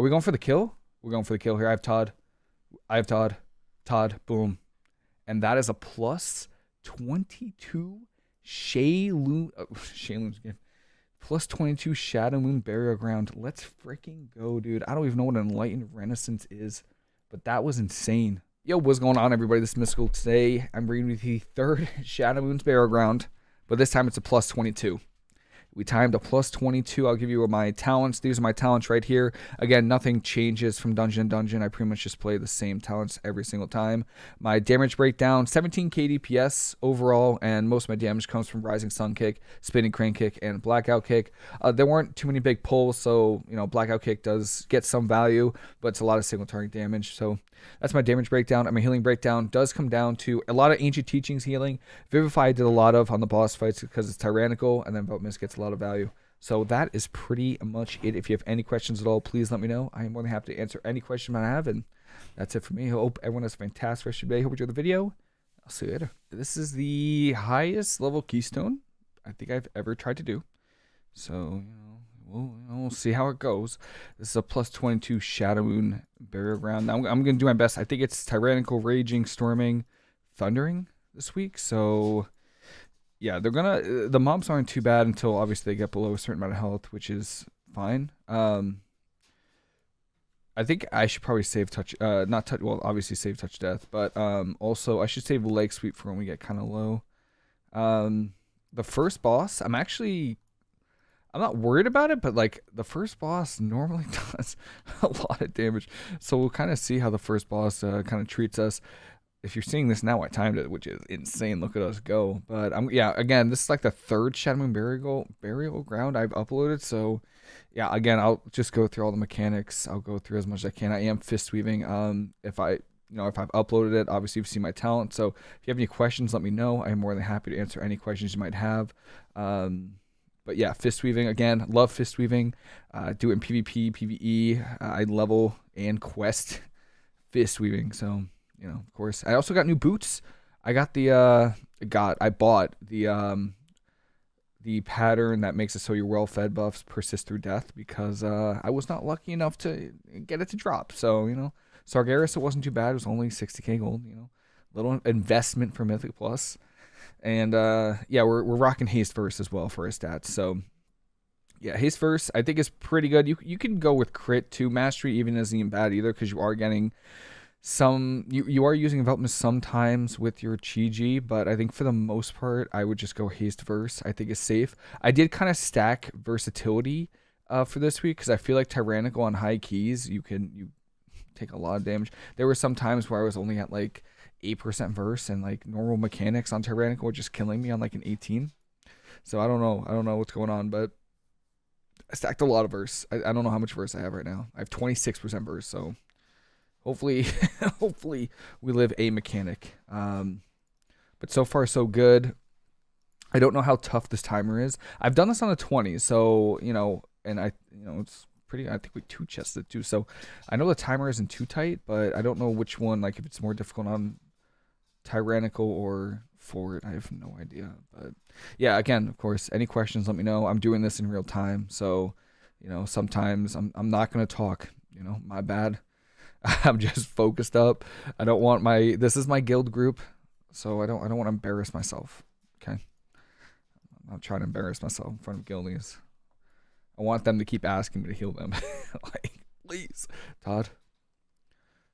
Are we going for the kill? We're going for the kill here. I have Todd. I have Todd. Todd. Boom. And that is a plus 22 Sheilun. Oh, uh, Sheilun's again. Plus 22 Shadow Moon Burial Ground. Let's freaking go, dude. I don't even know what Enlightened Renaissance is, but that was insane. Yo, what's going on, everybody? This is Mystical. Today, I'm bringing you the third Shadow Moon's Burial Ground, but this time it's a plus 22. We timed a plus 22. I'll give you my talents. These are my talents right here. Again, nothing changes from dungeon to dungeon. I pretty much just play the same talents every single time. My damage breakdown, 17 KDPS overall, and most of my damage comes from Rising Sun Kick, Spinning Crane Kick, and Blackout Kick. Uh, there weren't too many big pulls, so, you know, Blackout Kick does get some value, but it's a lot of single target damage. So that's my damage breakdown. And my healing breakdown does come down to a lot of ancient teachings healing. Vivify I did a lot of on the boss fights because it's tyrannical, and then Vote Miss gets a lot of value. So that is pretty much it. If you have any questions at all, please let me know. I am more than happy to answer any question I have. And that's it for me. Hope everyone has a fantastic rest of your day. Hope you enjoyed the video. I'll see you later. This is the highest level keystone I think I've ever tried to do. So, you know, we'll, we'll see how it goes. This is a plus 22 Shadow Moon Burial Ground. Now, I'm, I'm going to do my best. I think it's Tyrannical, Raging, Storming, Thundering this week. So, yeah, they're gonna. The mobs aren't too bad until obviously they get below a certain amount of health, which is fine. Um, I think I should probably save touch. Uh, not touch. Well, obviously save touch death, but um, also I should save leg sweep for when we get kind of low. Um, the first boss, I'm actually. I'm not worried about it, but like the first boss normally does a lot of damage, so we'll kind of see how the first boss uh, kind of treats us if you're seeing this now, I timed it, which is insane. Look at us go. But I'm yeah, again, this is like the third Shadow Moon burial burial ground I've uploaded. So yeah, again, I'll just go through all the mechanics. I'll go through as much as I can. I am fist weaving. Um, if I you know if I've uploaded it, obviously you've seen my talent. So if you have any questions, let me know. I'm more than happy to answer any questions you might have. Um, but yeah, fist weaving again. Love fist weaving. Uh, do it in PvP, PvE. Uh, I level and quest fist weaving. So you know, of course. I also got new boots. I got the uh got I bought the um the pattern that makes it so your well-fed buffs persist through death because uh I was not lucky enough to get it to drop. So, you know, Sargeras it wasn't too bad. It was only 60k gold, you know. Little investment for Mythic Plus. And uh yeah, we're we're rocking haste verse as well for his stats. So yeah, haste verse I think is pretty good. You you can go with crit too. Mastery even isn't bad either because you are getting some you, you are using envelopment sometimes with your chi but I think for the most part I would just go haste verse. I think is safe. I did kind of stack versatility uh, for this week because I feel like tyrannical on high keys you can you take a lot of damage. There were some times where I was only at like eight percent verse and like normal mechanics on tyrannical were just killing me on like an 18. So I don't know I don't know what's going on but I stacked a lot of verse. I, I don't know how much verse I have right now. I have 26% verse so hopefully hopefully we live a mechanic. Um, but so far so good. I don't know how tough this timer is. I've done this on a 20 so you know and i you know it's pretty i think we two chested too. So i know the timer isn't too tight but i don't know which one like if it's more difficult on tyrannical or forward i have no idea. But yeah again of course any questions let me know. I'm doing this in real time so you know sometimes i'm, I'm not going to talk you know my bad I'm just focused up. I don't want my this is my guild group, so I don't I don't want to embarrass myself. Okay. I'm not trying to embarrass myself in front of guildies. I want them to keep asking me to heal them. like, please. Todd.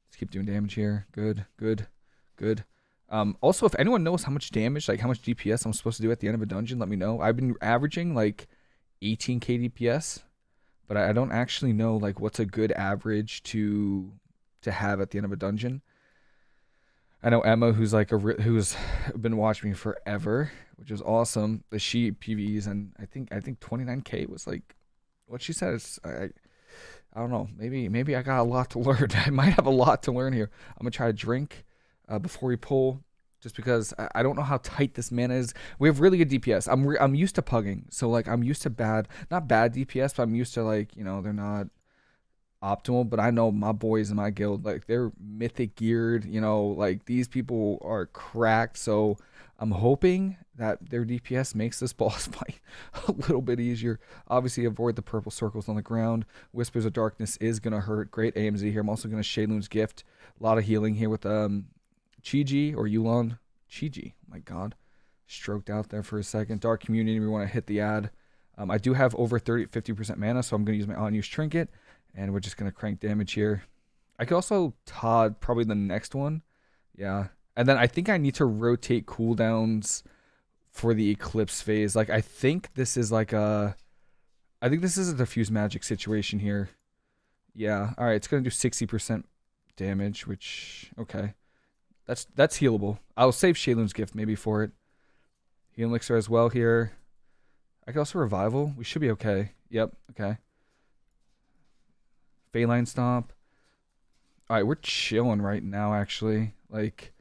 Let's keep doing damage here. Good, good, good. Um, also, if anyone knows how much damage, like how much DPS I'm supposed to do at the end of a dungeon, let me know. I've been averaging like 18k DPS, but I don't actually know like what's a good average to to have at the end of a dungeon. I know Emma, who's like a who's been watching me forever, which is awesome. The she PVs and I think I think 29k was like what she said. Is, I I don't know. Maybe maybe I got a lot to learn. I might have a lot to learn here. I'm gonna try to drink uh, before we pull, just because I, I, don't know how tight this mana is. We have really good DPS. I'm I'm used to pugging, so like I'm used to bad, not bad DPS, but I'm used to like you know they're not optimal, but I know my boys in my guild, like they're mythic geared, you know, like these people are cracked. So I'm hoping that their DPS makes this boss fight a little bit easier. Obviously, avoid the purple circles on the ground. Whispers of Darkness is going to hurt. Great AMZ here. I'm also going to Sheilun's Gift. A lot of healing here with um, Chi-Ji or Yu'lon. Chi-Ji. Oh my god. Stroked out there for a second. Dark Communion, we want to hit the ad. Um, I do have over 30, 50% mana, so I'm going to use my unused trinket. And we're just going to crank damage here. I could also Todd probably the next one. Yeah. And then I think I need to rotate cooldowns for the Eclipse phase. Like, I think this is like a... I think this is a diffuse magic situation here. Yeah. All right. It's going to do 60% damage, which... Okay. That's that's healable. I'll save Sheilun's gift maybe for it. Healing elixir as well here. I could also revival. We should be okay. Yep. Okay. Faeline Stomp. All right, we're chilling right now, actually. Like,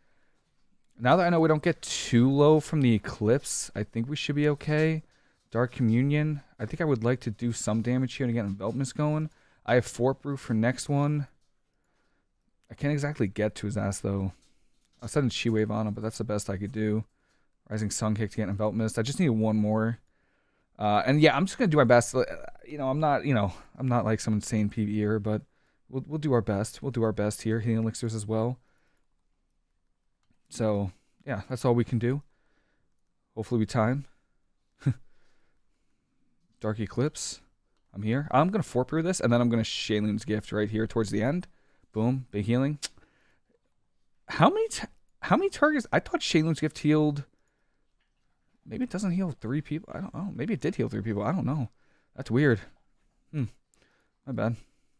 now that I know we don't get too low from the Eclipse, I think we should be okay. Dark Communion. I think I would like to do some damage here to get Envelopment going. I have Fort Brew for next one. I can't exactly get to his ass, though. I said Chi Wave on him, but that's the best I could do. Rising Sun Kick to get Envelop Mist. I just need one more. Uh, and yeah, I'm just gonna do my best. Uh, you know, I'm not, you know, I'm not like some insane PvEer, but we'll we'll do our best. We'll do our best here. Healing elixirs as well. So yeah, that's all we can do. Hopefully we time. Dark Eclipse. I'm here. I'm gonna Fort Brew this, and then I'm gonna Sheilun's Gift right here towards the end. Boom, big healing. How many how many targets? I thought Sheilun's gift healed. Maybe it doesn't heal three people. I don't know. Maybe it did heal three people. I don't know. That's weird. Hmm. My bad.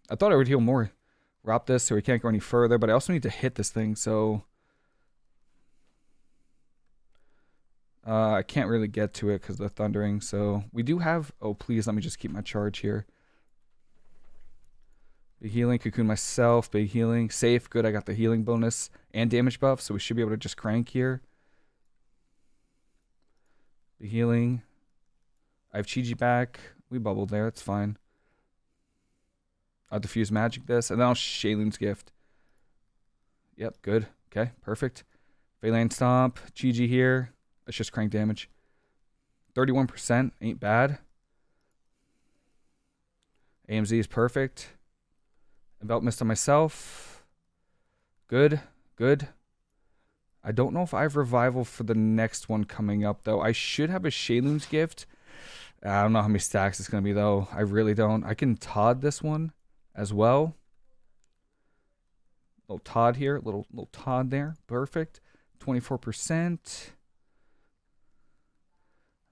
I thought I would heal more. Wrap this so we can't go any further, but I also need to hit this thing, so... Uh, I can't really get to it because the thundering, so... We do have... Oh, please, let me just keep my charge here. Big healing, cocoon myself, big healing, safe, good. I got the healing bonus and damage buff, so we should be able to just crank here. Big healing. I have Chi-Ji back. We bubbled there, that's fine. I'll diffuse magic this, and then I'll Sheilun's gift. Yep, good. Okay, perfect. Faeline Stomp, Chi-Ji here. Let's just crank damage. 31% ain't bad. AMZ is perfect. Envelop Mist on myself. Good. Good. I don't know if I have Revival for the next one coming up, though. I should have a Sheilun's Gift. I don't know how many stacks it's going to be, though. I really don't. I can Todd this one as well. Little Todd here. Little, little Todd there. Perfect. 24%.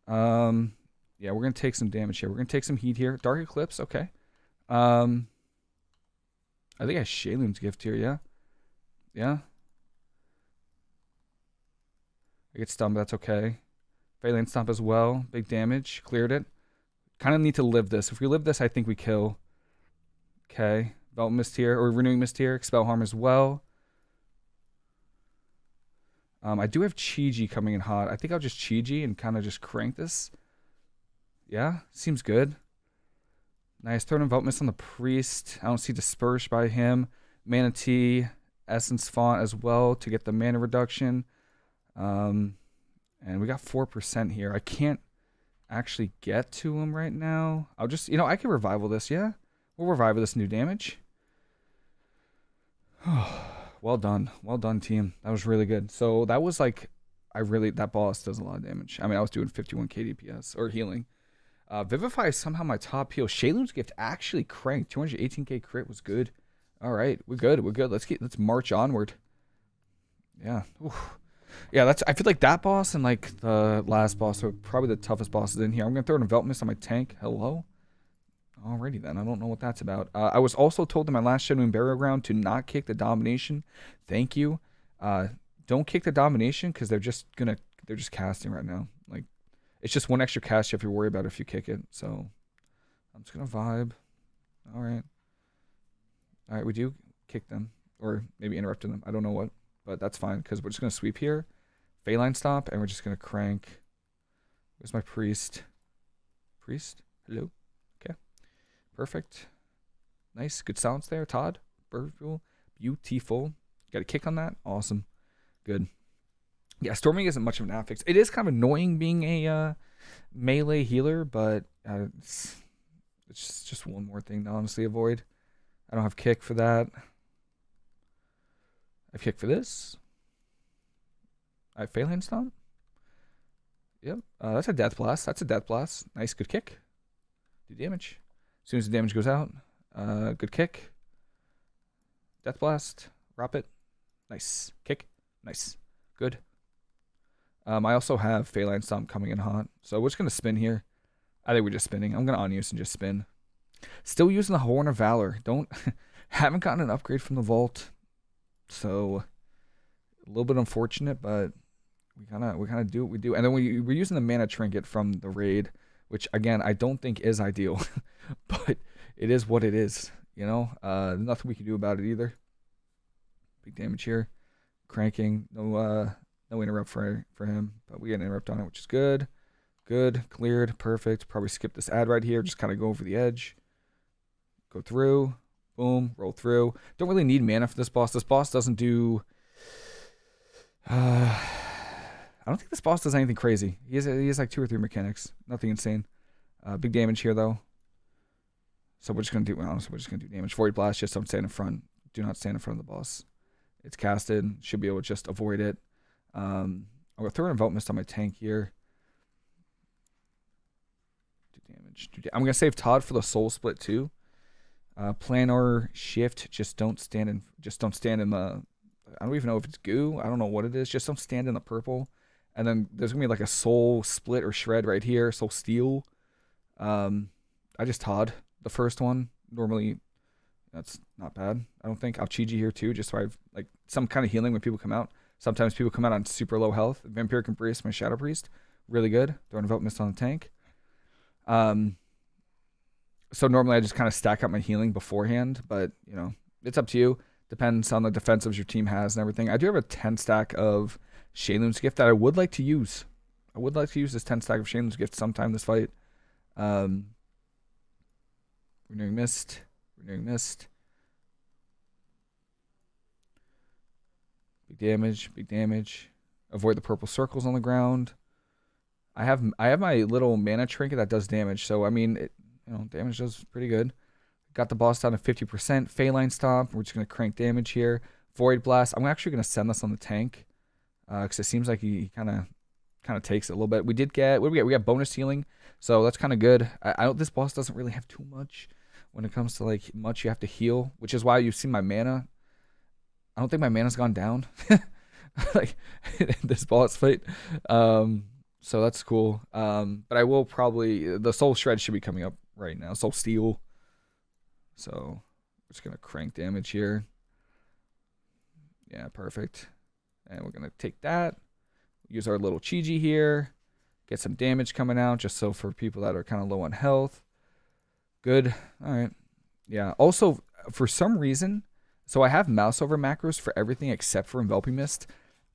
Um, yeah, we're going to take some damage here. We're going to take some heat here. Dark Eclipse, okay. Um, I think I have Sheilun's gift here, yeah? Yeah? I get stunned, but that's okay. Faeline Stomp as well. Big damage. Cleared it. Kind of need to live this. If we live this, I think we kill. Okay. Belt Mist here, or Renewing Mist here. Expel Harm as well. Um, I do have Chi-Ji coming in hot. I think I'll just Chi-Ji and kind of just crank this. Yeah, seems good. Nice. Throw an Envelop Mist on the Priest. I don't see Disperse by him. Mana Tea, Essence Font as well to get the mana reduction. Um, and we got 4% here. I can't actually get to him right now. I'll just, you know, I can revival this, yeah? We'll revival this new damage. well done. Well done, team. That was really good. So that was like, I really, that boss does a lot of damage. I mean, I was doing 51 KDPS or healing. Uh, Vivify is somehow my top heal. Sheilun's gift actually cranked. 218k crit was good. All right, we're good. We're good. Let's get let's march onward. Yeah. Oof. Yeah, that's I feel like that boss and like the last boss are probably the toughest bosses in here. I'm gonna throw an envelop mist on my tank. Hello? Alrighty then. I don't know what that's about. Uh, I was also told in my last Shadow Moon Burial Ground to not kick the domination. Thank you. Uh, don't kick the domination because they're just gonna they're just casting right now. Like it's just one extra cast you have to worry about if you kick it. So I'm just gonna vibe. All right. All right, we do kick them or maybe interrupting them. I don't know what, but that's fine because we're just gonna sweep here, Faeline Stomp, and we're just gonna crank. Where's my priest? Priest, hello. Okay, perfect. Nice, good sounds there, Todd. Beautiful, beautiful. Got a kick on that. Awesome, good. Yeah, storming isn't much of an affix. It is kind of annoying being a uh, melee healer, but uh, it's, it's just one more thing to honestly avoid. I don't have kick for that. I kick for this. I Faeline Stomp. Yep, uh, that's a Death Blast. That's a Death Blast. Nice, good kick. Do damage. As soon as the damage goes out, uh, good kick. Death Blast. Drop it. Nice. Kick. Nice. Good. Um, I also have Faeline Stomp coming in hot. So we're just going to spin here. I think we're just spinning. I'm going to unuse and just spin. Still using the Horn of Valor. Don't haven't gotten an upgrade from the vault. So a little bit unfortunate, but we kind of we kind of do what we do. And then we we're using the mana trinket from the raid, which again I don't think is ideal, but it is what it is. You know, uh, nothing we can do about it either. Big damage here, cranking. No uh, no interrupt for for him, but we get an interrupt on it, which is good. Good, cleared, perfect. Probably skip this ad right here. Just kind of go over the edge. Go through, boom, roll through. Don't really need mana for this boss. This boss doesn't do. Uh, I don't think this boss does anything crazy. He has, he has like two or three mechanics. Nothing insane. Uh, big damage here, though. So we're just going to do, honestly, we're just going to do damage. Void Blast, just don't stand in front. Do not stand in front of the boss. It's casted. Should be able to just avoid it. Um, I'm going to throw an Envelop Mist on my tank here. Do damage. Do da I'm going to save Todd for the Soul Split, too. Uh, planar shift. Just don't stand in, just don't stand in the, I don't even know if it's goo. I don't know what it is. Just don't stand in the purple. And then there's gonna be like a soul split or shred right here, soul steal. Um, I just Todd the first one. Normally, that's not bad. I don't think. I'll Chi here too, just so I've like some kind of healing when people come out. Sometimes people come out on super low health. Vampiric Embrace, my Shadow Priest, really good. Throwing Envelop Mist on the tank. Um, so normally I just kind of stack up my healing beforehand, but you know, it's up to you. Depends on the defensives your team has and everything. I do have a 10 stack of Sheilun's gift that I would like to use. I would like to use this 10 stack of Sheilun's gift sometime this fight. Um, renewing mist, renewing mist. Big damage, big damage. Avoid the purple circles on the ground. I have I have my little mana trinket that does damage, so I mean, it, you know, damage does pretty good. Got the boss down to 50%. Faeline Stomp. We're just going to crank damage here. Void Blast. I'm actually going to send this on the tank because uh, it seems like he kind of kind of takes it a little bit. We did get what do we get? We got bonus healing, so that's kind of good. I, I don't. This boss doesn't really have too much when it comes to like much you have to heal, which is why you've seen my mana. I don't think my mana's gone down, like this boss fight. Um, so that's cool. Um, but I will probably the soul shred should be coming up right now. Soul Steal. So we're just gonna crank damage here. Yeah, perfect. And we're to take that, use our little Chi-Ji here, get some damage coming out just so for people that are kind of low on health. Good. All right. Yeah. Also, for some reason, so I have mouse over macros for everything except for enveloping mist.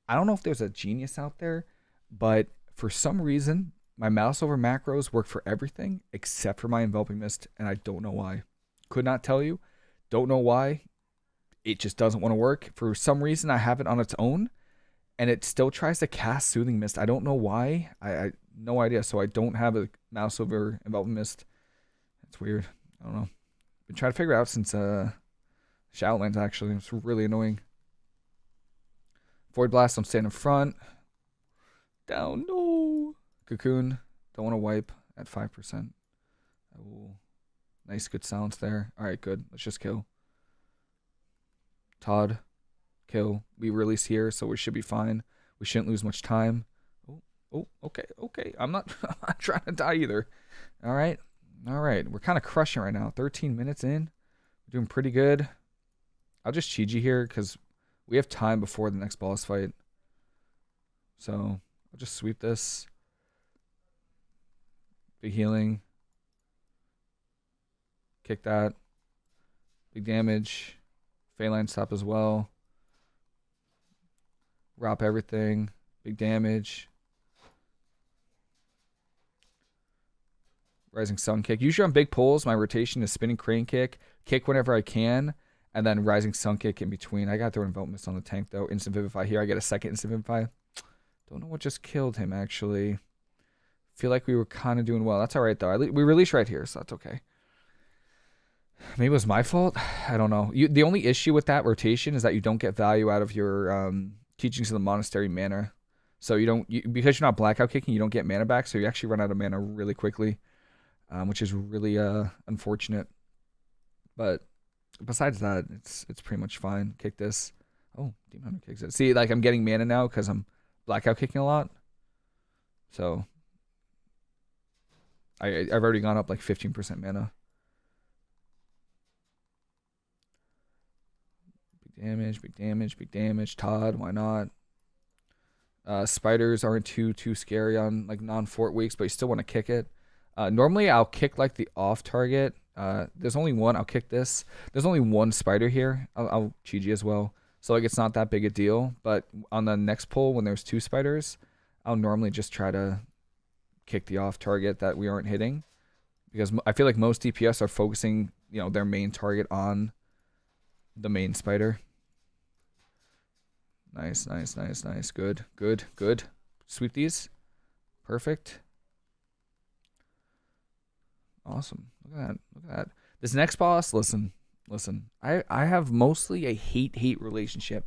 I don't know if there's a genius out there, but for some reason, my mouse over macros work for everything except for my enveloping mist, and I don't know why. Could not tell you. Don't know why. It just doesn't want to work. For some reason, I have it on its own, and it still tries to cast Soothing Mist. I don't know why. I, I no idea. So I don't have a mouse over Enveloping Mist. That's weird. I don't know. Been trying to figure out since uh Shadowlands actually. It's really annoying. Void Blast, I'm standing in front. Down, no. Cocoon, don't want to wipe at 5%. I will. Nice, good silence there. All right, good. Let's just kill. Todd, kill. We release here, so we should be fine. We shouldn't lose much time. Oh, oh, okay, okay. I'm not, I'm not trying to die either. All right, all right. We're kind of crushing right now. 13 minutes in. We're doing pretty good. I'll just Chi-Ji here because we have time before the next boss fight. So I'll just sweep this. Big healing. Kick that. Big damage. Faeline Stomp as well. Wrap everything. Big damage. Rising Sun Kick. Usually on big pulls, my rotation is spinning crane kick, kick whenever I can, and then Rising Sun Kick in between. I got throw Envelop Mist on the tank though. Instant Vivify here. I get a second Instant Vivify. Don't know what just killed him, actually. Feel like we were kind of doing well. That's all right, though. We released right here, so that's okay. Maybe it was my fault. I don't know. You, the only issue with that rotation is that you don't get value out of your um, teachings of the monastery mana. So you don't you, because you're not blackout kicking, you don't get mana back. So you actually run out of mana really quickly, um, which is really uh, unfortunate. But besides that, it's it's pretty much fine. Kick this. Oh, Demon Hunter kicks it. See, like I'm getting mana now because I'm blackout kicking a lot. So I I've already gone up like 15% mana. Big damage, big damage, big damage. Todd, why not? Uh, spiders aren't too too scary on like non-fort weeks, but you still want to kick it. Uh, normally, I'll kick like the off target. Uh, there's only one. I'll kick this. There's only one spider here. I'll, I'll Chi-Ji as well. So like it's not that big a deal. But on the next pull, when there's two spiders, I'll normally just try to kick the off target that we aren't hitting, because I feel like most DPS are focusing, you know, their main target on the main spider. Nice, nice, nice, nice. Good, good, good. Sweep these. Perfect. Awesome. Look at that. Look at that. This next boss, listen, listen. I, I have mostly a hate-hate relationship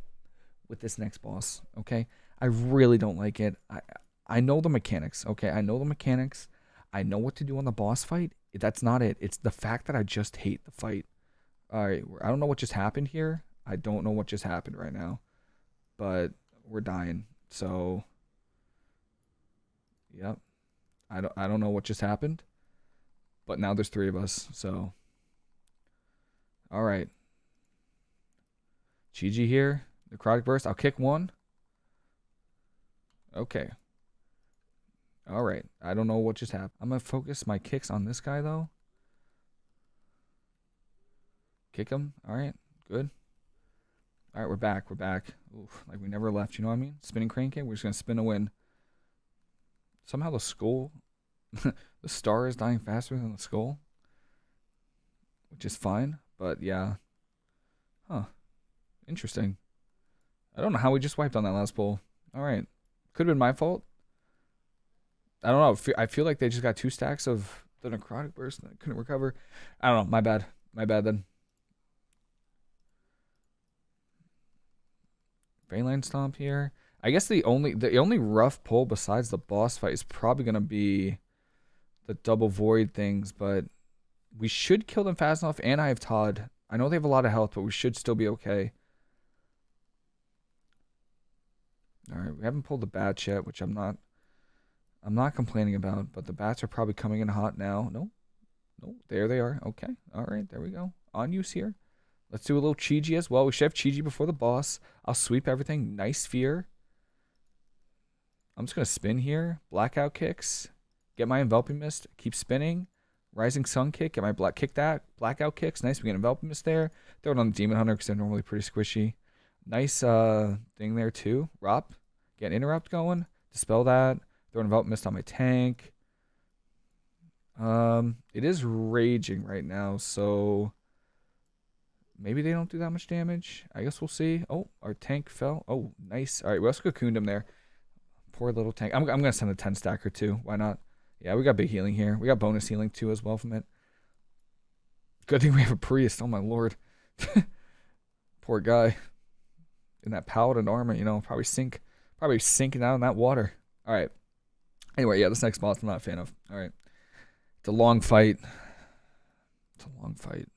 with this next boss, okay? I really don't like it. I I know the mechanics, okay? I know the mechanics. I know what to do on the boss fight. That's not it. It's the fact that I just hate the fight. All right, I don't know what just happened here. I don't know what just happened right now but we're dying. So, yep. I don't I don't know what just happened, but now there's three of us. So, all right. Chi-Ji here. Necrotic burst. I'll kick one. Okay. All right. I don't know what just happened. I'm gonna focus my kicks on this guy though. Kick him. All right. Good. All right, we're back. We're back. Oof, like we never left. You know what I mean? Spinning crane kick. We're just gonna spin a win. Somehow the skull, the star is dying faster than the skull, which is fine. But yeah, huh? Interesting. I don't know how we just wiped on that last pull. All right, could have been my fault. I don't know. I feel like they just got two stacks of the necrotic burst and couldn't recover. I don't know. My bad. My bad then. Faeline Stomp here. I guess the only the only rough pull besides the boss fight is probably gonna be the double void things, but we should kill them fast enough. And I have Todd. I know they have a lot of health, but we should still be okay. All right, we haven't pulled the bats yet, which I'm not. I'm not complaining about, but the bats are probably coming in hot now. No, no, there they are. Okay, all right, there we go. On use here. Let's do a little Chi-Ji as well. We should have Chi-Ji before the boss. I'll sweep everything. Nice fear. I'm just going to spin here. Blackout kicks. Get my enveloping mist. Keep spinning. Rising sun kick. Get my black kick that. Blackout kicks. Nice. We get enveloping mist there. Throw it on the demon hunter because they're normally pretty squishy. Nice uh thing there too. Rop. Get interrupt going. Dispel that. Throw an enveloping mist on my tank. Um, it is raging right now, so Maybe they don't do that much damage. I guess we'll see. Oh, our tank fell. Oh, nice. All right, we also cocooned him there. Poor little tank. I'm, I'm going to send a 10 stacker too. Why not? Yeah, we got big healing here. We got bonus healing too as well from it. Good thing we have a priest. Oh my lord. Poor guy. In that paladin armor, you know, probably sink, probably sinking down in that water. All right. Anyway, yeah, this next boss I'm not a fan of. All right. It's a long fight. It's a long fight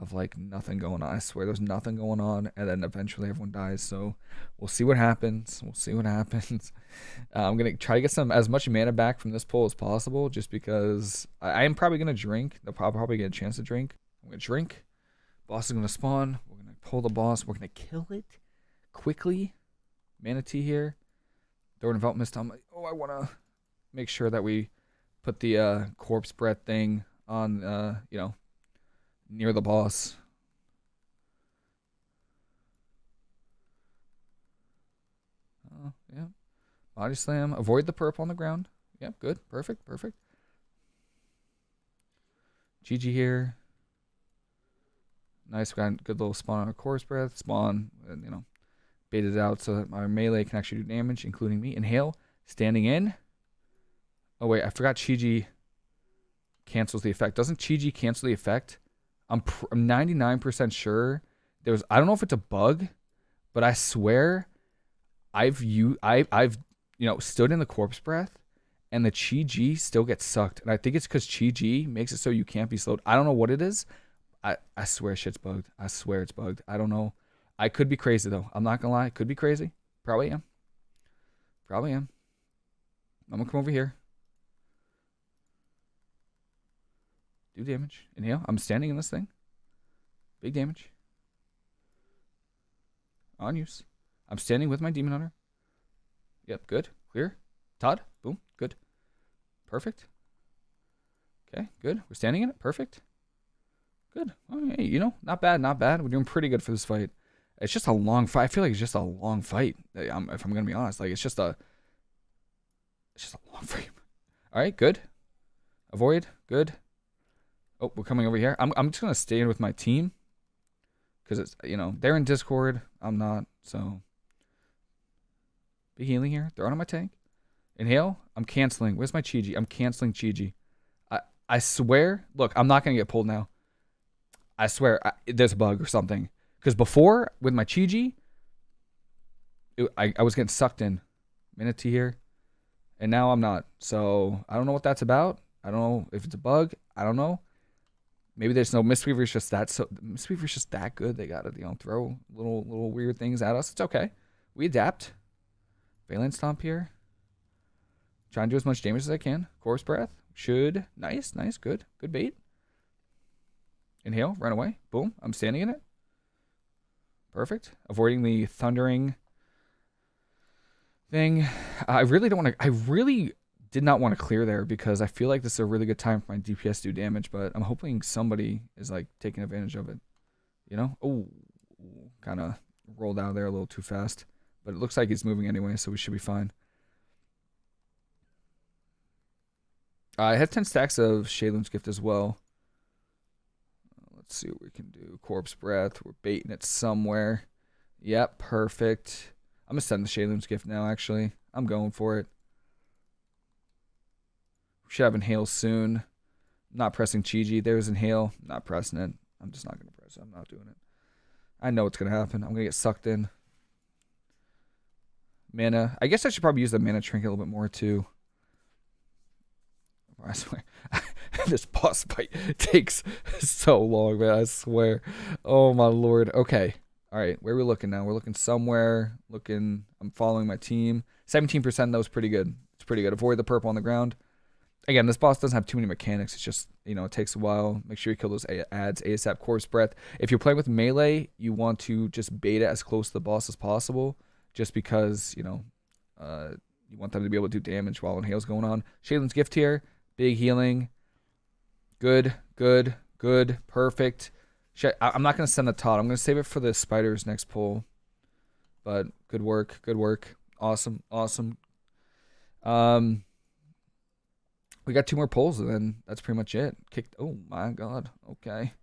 of like nothing going on. I swear there's nothing going on, and then eventually everyone dies. So we'll see what happens. We'll see what happens. Uh, I'm gonna try to get some as much mana back from this pull as possible, just because I, I am probably gonna drink. They'll probably get a chance to drink. I'm gonna drink. Boss is gonna spawn. We're gonna pull the boss. We're gonna kill it quickly. Mana Tea here. An envelop mist on. oh, I wanna make sure that we put the uh, corpse breath thing on. Uh, you know near the boss. Oh, yeah. Body slam. Avoid the perp on the ground. Yep, good. Perfect, perfect. Chi-Ji here. Nice, got good little spawn on a corpse breath. Spawn, and, you know, Baited it out so that my melee can actually do damage, including me. Inhale, standing in. Oh wait, I forgot Chi-Ji cancels the effect. Doesn't Chi-Ji cancel the effect? I'm pr- I'm 99% sure there was I don't know if it's a bug, but I swear I've you I I've you know stood in the corpse breath and the Chi-Ji still gets sucked. And I think it's because Chi-Ji makes it so you can't be slowed. I don't know what it is. I, I swear shit's bugged. I swear it's bugged. I don't know. I could be crazy though. I'm not gonna lie. Could be crazy. Probably am. Probably am. I'm gonna come over here. Do damage. Inhale. I'm standing in this thing. Big damage. On use. I'm standing with my demon hunter. Yep, good. Clear. Todd. Boom. Good. Perfect. Okay, good. We're standing in it. Perfect. Good. Oh, hey, you know, not bad, not bad. We're doing pretty good for this fight. It's just a long fight. I feel like it's just a long fight. I'm, if I'm gonna be honest, like it's just a, it's just a long fight. All right, good. Avoid, good. Oh, we're coming over here. I'm, I'm just gonna stay in with my team, because it's you know they're in Discord. I'm not, so. Big healing here. Throw it on my tank. Inhale. I'm canceling. Where's my Chi-Ji? I'm canceling Chi-Ji. I I swear. Look, I'm not gonna get pulled now. I swear, I, there's a bug or something. Because before, with my Chi-Ji, I, I was getting sucked in. Minute to here. And now I'm not. So I don't know what that's about. I don't know if it's a bug. I don't know. Maybe there's no Mistweaver's just that so Mistweaver's just that good. They gotta, you know, throw little little weird things at us. It's okay. We adapt. Faeline Stomp here. Trying to do as much damage as I can. Corpse Breath. Should. Nice, nice, good. Good bait. Inhale, run away. Boom. I'm standing in it. Perfect. Avoiding the thundering thing. I really don't want to. I really did not want to clear there because I feel like this is a really good time for my DPS to do damage, but I'm hoping somebody is like taking advantage of it. You know? Oh, kind of rolled out there a little too fast. But it looks like he's moving anyway, so we should be fine. I have 10 stacks of Sheilun's Gift as well. Let's see what we can do. Corpse Breath. We're baiting it somewhere. Yep, perfect. I'm going to send the Sheilun's Gift now, actually. I'm going for it. We should have Inhale soon. not pressing Chi-Ji. There's Inhale. Not pressing it. I'm just not going to press it. I'm not doing it. I know what's going to happen. I'm going to get sucked in. Mana. I guess I should probably use the Mana Trinket a little bit more, too. I swear. this boss fight takes so long, man. I swear. Oh my lord. Okay. All right. Where are we looking now? We're looking somewhere. Looking. I'm following my team. 17%. That was pretty good. It's pretty good. Avoid the purple on the ground. Again, this boss doesn't have too many mechanics. It's just, you know, it takes a while. Make sure you kill those ads, ASAP, Corpse Breath. If you're playing with melee, you want to just bait it as close to the boss as possible. Just because, you know, uh, you want them to be able to do damage while Inhale's going on. Sheilun's Gift here. Big healing. Good, good, good, perfect. I'm not going to send the Todd. I'm going to save it for the Spider's next pull. But good work, good work. Awesome, awesome. Um, we got two more pulls, and then that's pretty much it. Kicked. Oh my god. Okay,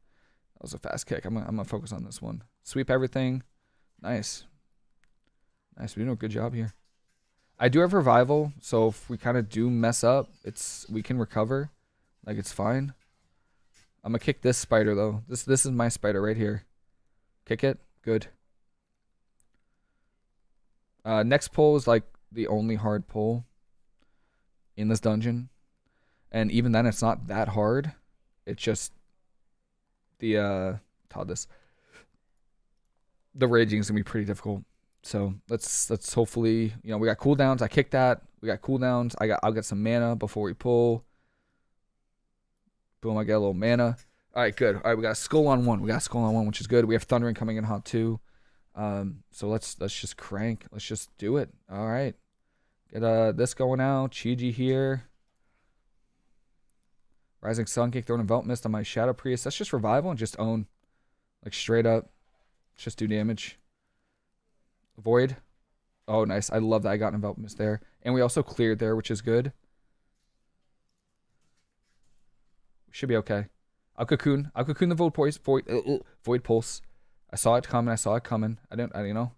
that was a fast kick. I'm I'm gonna focus on this one. Sweep everything. Nice. Nice. We're doing a good job here. I do have revival, so if we kind of do mess up, it's we can recover. Like it's fine. I'm gonna kick this spider though. This this is my spider right here. Kick it. Good. Uh, next pull is like the only hard pull in this dungeon. And even then it's not that hard. It's just the uh Todd this. The raging is gonna be pretty difficult. So let's let's hopefully you know we got cooldowns. I kicked that. We got cooldowns. I got I'll get some mana before we pull. Boom, I get a little mana. All right, good. All right, we got a skull on one. We got a skull on one, which is good. We have thundering coming in hot too. Um, so let's let's just crank. Let's just do it. All right. Get uh this going out. Chi-Ji here. Rising Sun Kick, throwing Envelop Mist on my Shadow Priest. That's just revival and just own. Like straight up. Just do damage. Void. Oh, nice. I love that I got an Envelop Mist there. And we also cleared there, which is good. Should be okay. I'll cocoon. I'll cocoon the void pulse. Void, uh, uh, void pulse. I saw it coming. I saw it coming. I don't. I you know.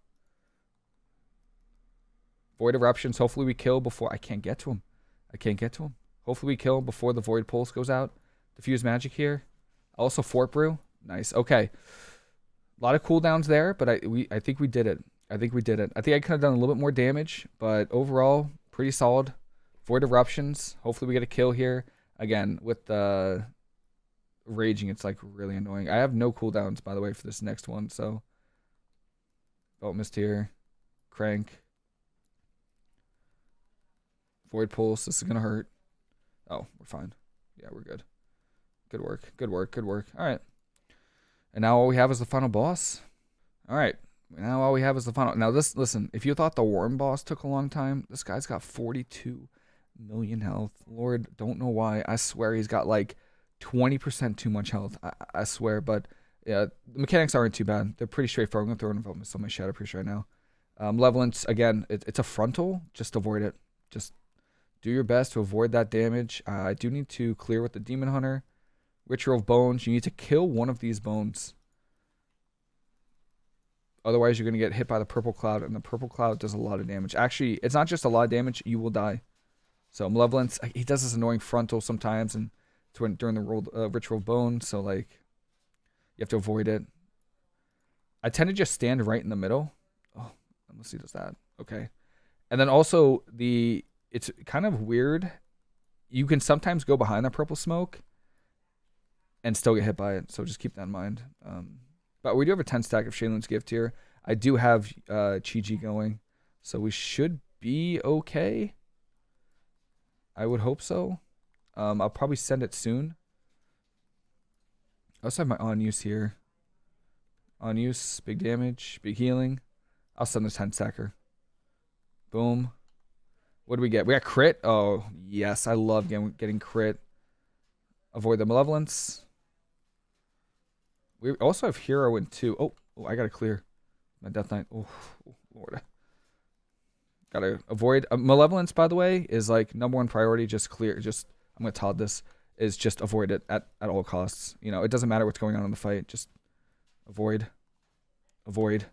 Void Eruptions. Hopefully we kill before... I can't get to him. I can't get to him. Hopefully we kill before the Void Pulse goes out. Diffuse Magic here. Also Fort Brew. Nice. Okay. A lot of cooldowns there, but I we I think we did it. I think we did it. I think I could have done a little bit more damage, but overall, pretty solid. Void Eruptions. Hopefully we get a kill here. Again, with the raging, it's like really annoying. I have no cooldowns, by the way, for this next one, so. Belt Mist here. Crank. Void Pulse. This is going to hurt. Oh, we're fine. Yeah, we're good. Good work. Good work. Good work. All right. And now all we have is the final boss. All right. Now all we have is the final. Now this, listen, if you thought the worm boss took a long time, this guy's got 42 million health. Lord, don't know why. I swear he's got like 20% too much health. I, I swear, but yeah, the mechanics aren't too bad. They're pretty straightforward. I'm to throw an Mist on my Shadow Priest right now. Um, Malevolence, again, it, it's a frontal. Just avoid it. Just do your best to avoid that damage. Uh, I do need to clear with the Demon Hunter. Ritual of Bones. You need to kill one of these bones. Otherwise, you're going to get hit by the Purple Cloud, and the Purple Cloud does a lot of damage. Actually, it's not just a lot of damage. You will die. So Malevolence, he does this annoying frontal sometimes, and when, during the uh, Ritual Bone, so like, you have to avoid it. I tend to just stand right in the middle. Oh, unless he does that. Okay. And then also, the it's kind of weird. You can sometimes go behind the purple smoke and still get hit by it. So just keep that in mind. Um, but we do have a 10 stack of Sheilun's Gift here. I do have uh, Chi-Ji going. So we should be okay. I would hope so. Um, I'll probably send it soon. I also have my on use here. On use, big damage, big healing. I'll send the 10 stacker. Boom. What do we get? We got crit. Oh, yes. I love getting, getting crit. Avoid the malevolence. We also have hero in two. Oh, oh I got to clear my death knight. Oh, oh Lord. Gotta avoid uh, malevolence. By the way, is like number one priority. Just clear. Just I'm gonna Todd this. Is just avoid it at at all costs. You know, it doesn't matter what's going on in the fight. Just avoid. Avoid.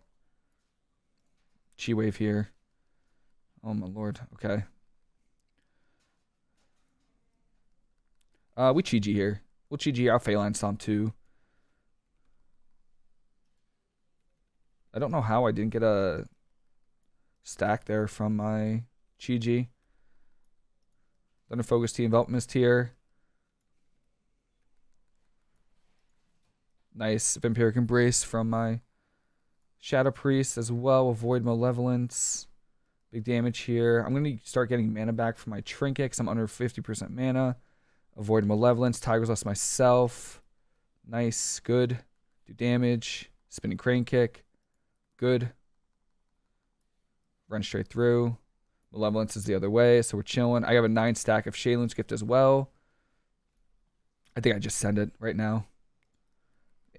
Chi wave here. Oh my lord. Okay. Uh, we Chi here. We'll Chi our Faeline Stomp too. I don't know how I didn't get a stack there from my Chi-Ji. Thunder Focus Tea Envelop Mist here. Nice Vampiric Embrace from my Shadow Priest as well. Avoid Malevolence. Big damage here. I'm going to start getting mana back from my Trinket because I'm under 50% mana. Avoid Malevolence. Tiger's Lust myself. Nice. Good. Do damage. Spinning Crane Kick. Good. Run straight through. Malevolence is the other way, so we're chilling. I have a nine stack of Sheilun's Gift as well. I think I just send it right now.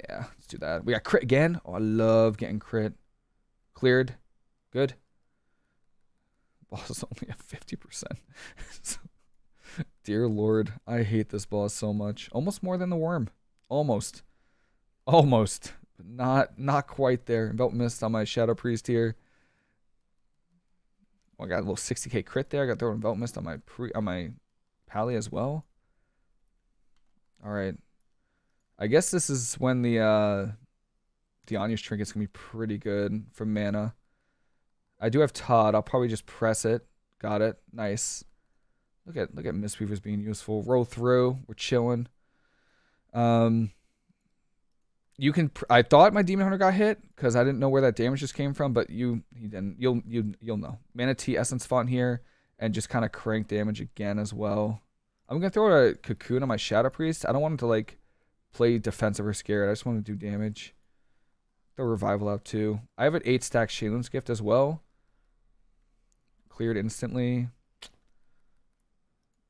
Yeah, let's do that. We got crit again. Oh, I love getting crit. Cleared. Good. Boss is only at 50%. dear Lord, I hate this boss so much. Almost more than the worm. Almost. Almost. But not not quite there. Belt missed on my Shadow Priest here. Oh, I got a little 60k crit there. I got thrown envelop mist on my pre on my pally as well. All right. I guess this is when the uh the Anyu's trinket's gonna be pretty good for mana. I do have Todd. I'll probably just press it. Got it. Nice. Look at look at Mistweavers being useful. Roll through. We're chilling. Um you can. I thought my demon hunter got hit because I didn't know where that damage just came from, but you he didn't. You'll you you'll know. Mana Tea essence font here and just kind of crank damage again as well. I'm gonna throw a cocoon on my shadow priest. I don't want him to like play defensive or scared. I just want to do damage. Throw revival out too. I have an eight stack Sheilun's gift as well. Cleared instantly.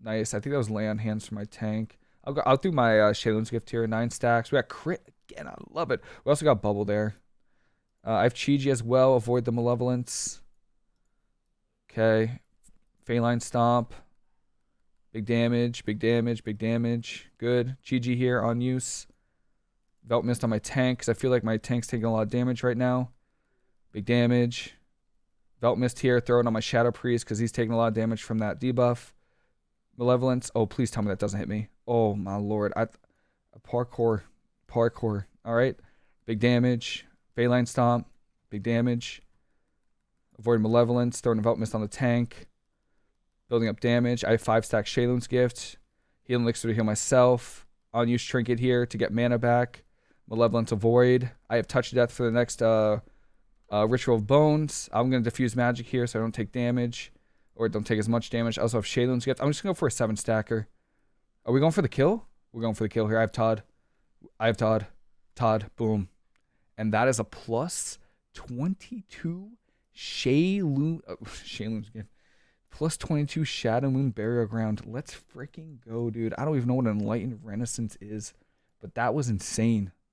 Nice. I think that was lay on hands for my tank. I'll go. I'll do my uh, gift here. Nine stacks. We got crit again. I love it. We also got bubble there. Uh, I have Chi-Ji as well. Avoid the malevolence. Okay. Faeline Stomp. Big damage, big damage, big damage. Good. Chi-Ji here on use. Belt mist on my tank because I feel like my tank's taking a lot of damage right now. Big damage. Velt Mist here, throw it on my Shadow Priest because he's taking a lot of damage from that debuff. Malevolence. Oh, please tell me that doesn't hit me. Oh, my lord. I Parkour. Parkour. All right. Big damage. Faeline Stomp. Big damage. Avoid Malevolence. Throwing Velt Mist on the tank. Building up damage. I have 5 stack Sheilun's Gift. Healing Elixir to heal myself. Unused Trinket here to get mana back. Malevolence Avoid. I have Touch Death for the next uh, uh, Ritual of Bones. I'm going to diffuse magic here so I don't take damage. Or don't take as much damage. I also have Sheilun's Gift. I'm just going to go for a 7 stacker. Are we going for the kill? We're going for the kill here. I have Todd. I have Todd. Todd. Boom. And that is a plus 22 Sheilun. Uh, Sheilun's Gift. Plus 22 Shadowmoon Burial Ground. Let's freaking go, dude. I don't even know what Enlightened Renaissance is, but that was insane.